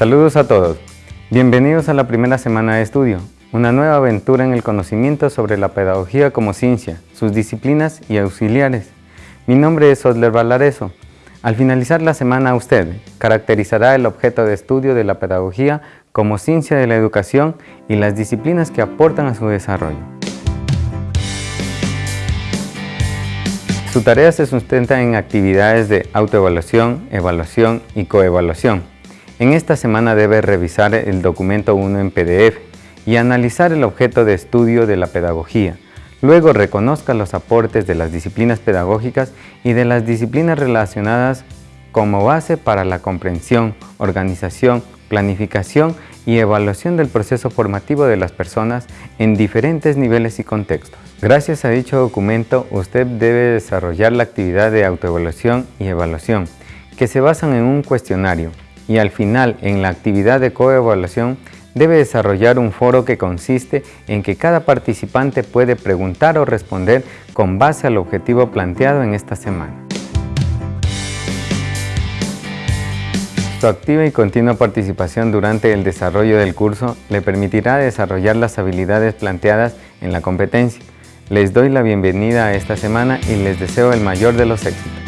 Saludos a todos. Bienvenidos a la primera semana de estudio, una nueva aventura en el conocimiento sobre la pedagogía como ciencia, sus disciplinas y auxiliares. Mi nombre es Osler Valareso. Al finalizar la semana usted caracterizará el objeto de estudio de la pedagogía como ciencia de la educación y las disciplinas que aportan a su desarrollo. Su tarea se sustenta en actividades de autoevaluación, evaluación y coevaluación. En esta semana debe revisar el documento 1 en PDF y analizar el objeto de estudio de la pedagogía. Luego reconozca los aportes de las disciplinas pedagógicas y de las disciplinas relacionadas como base para la comprensión, organización, planificación y evaluación del proceso formativo de las personas en diferentes niveles y contextos. Gracias a dicho documento, usted debe desarrollar la actividad de autoevaluación y evaluación, que se basan en un cuestionario, y al final, en la actividad de coevaluación, debe desarrollar un foro que consiste en que cada participante puede preguntar o responder con base al objetivo planteado en esta semana. Su activa y continua participación durante el desarrollo del curso le permitirá desarrollar las habilidades planteadas en la competencia. Les doy la bienvenida a esta semana y les deseo el mayor de los éxitos.